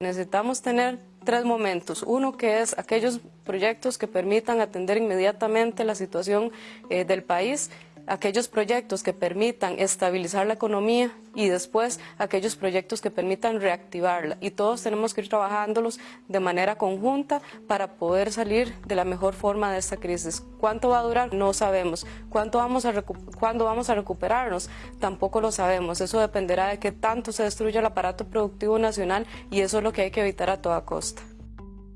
Necesitamos tener tres momentos. Uno que es aquellos proyectos que permitan atender inmediatamente la situación eh, del país aquellos proyectos que permitan estabilizar la economía y después aquellos proyectos que permitan reactivarla. Y todos tenemos que ir trabajándolos de manera conjunta para poder salir de la mejor forma de esta crisis. ¿Cuánto va a durar? No sabemos. ¿Cuánto vamos a ¿Cuándo vamos a recuperarnos? Tampoco lo sabemos. Eso dependerá de qué tanto se destruya el aparato productivo nacional y eso es lo que hay que evitar a toda costa.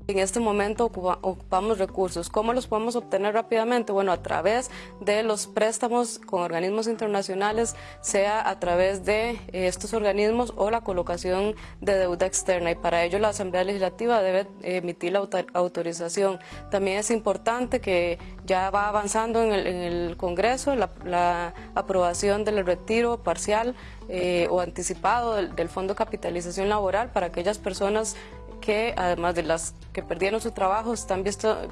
En este momento ocupamos recursos. ¿Cómo los podemos obtener rápidamente? Bueno, a través de los préstamos con organismos internacionales, sea a través de eh, estos organismos o la colocación de deuda externa. Y para ello la Asamblea Legislativa debe emitir la autorización. También es importante que ya va avanzando en el, Congreso la, aprobación del retiro parcial eh, o anticipado del, del Fondo de Capitalización Laboral para aquellas personas que además de las que perdieron su trabajo están,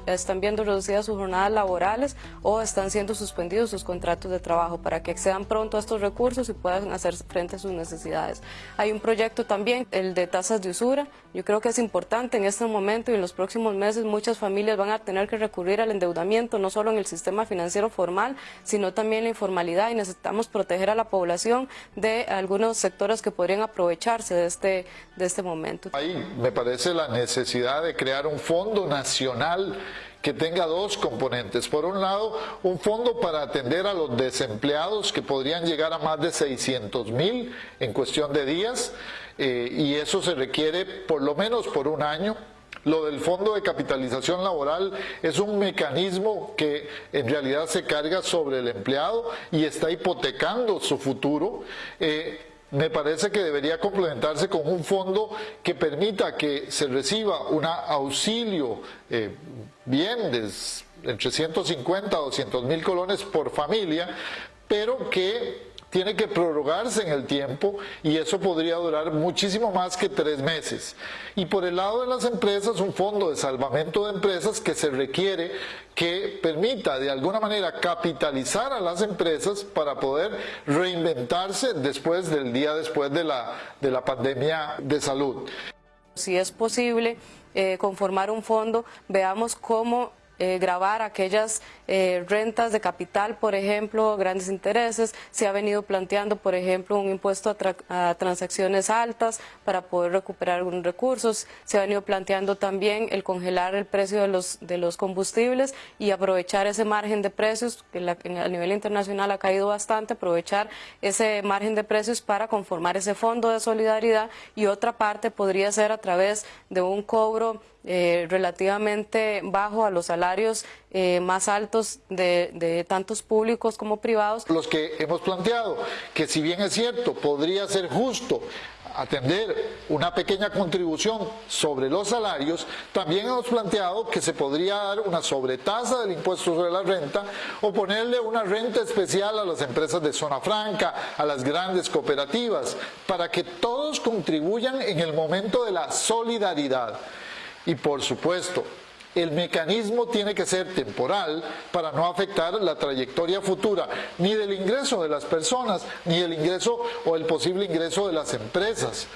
están viendo reducidas sus jornadas laborales o están siendo suspendidos sus contratos de trabajo para que accedan pronto a estos recursos y puedan hacer frente a sus necesidades. Hay un proyecto también, el de tasas de usura. Yo creo que es importante en este momento y en los próximos meses muchas familias van a tener que recurrir al endeudamiento, no solo en el sistema financiero formal, sino también la informalidad y necesitamos proteger a la población de algunos sectores que podrían aprovecharse de este, de este momento. Ahí me parece la necesidad de crear un fondo nacional que tenga dos componentes. Por un lado, un fondo para atender a los desempleados que podrían llegar a más de 600 mil en cuestión de días eh, y eso se requiere por lo menos por un año. Lo del fondo de capitalización laboral es un mecanismo que en realidad se carga sobre el empleado y está hipotecando su futuro. Eh, me parece que debería complementarse con un fondo que permita que se reciba un auxilio eh, bien de entre 150 a 200 mil colones por familia, pero que tiene que prorrogarse en el tiempo y eso podría durar muchísimo más que tres meses. Y por el lado de las empresas, un fondo de salvamento de empresas que se requiere que permita de alguna manera capitalizar a las empresas para poder reinventarse después del día después de la, de la pandemia de salud. Si es posible eh, conformar un fondo, veamos cómo eh, grabar aquellas eh, rentas de capital, por ejemplo, grandes intereses. Se ha venido planteando, por ejemplo, un impuesto a, transacciones altas para poder recuperar algunos recursos. Se ha venido planteando también el congelar el precio de los, de los combustibles y aprovechar ese margen de precios, que a nivel internacional ha caído bastante, aprovechar ese margen de precios para conformar ese fondo de solidaridad y otra parte podría ser a través de un cobro eh, relativamente bajo a los salarios eh, más altos de, de, tantos públicos como privados. Los que hemos planteado que si bien es cierto, podría ser justo atender una pequeña contribución sobre los salarios, también hemos planteado que se podría dar una sobretasa del impuesto sobre la renta o ponerle una renta especial a las empresas de zona franca, a las grandes cooperativas, para que todos contribuyan en el momento de la solidaridad. Y por supuesto, el mecanismo tiene que ser temporal para no afectar la trayectoria futura ni del ingreso de las personas, ni el ingreso o el posible ingreso de las empresas.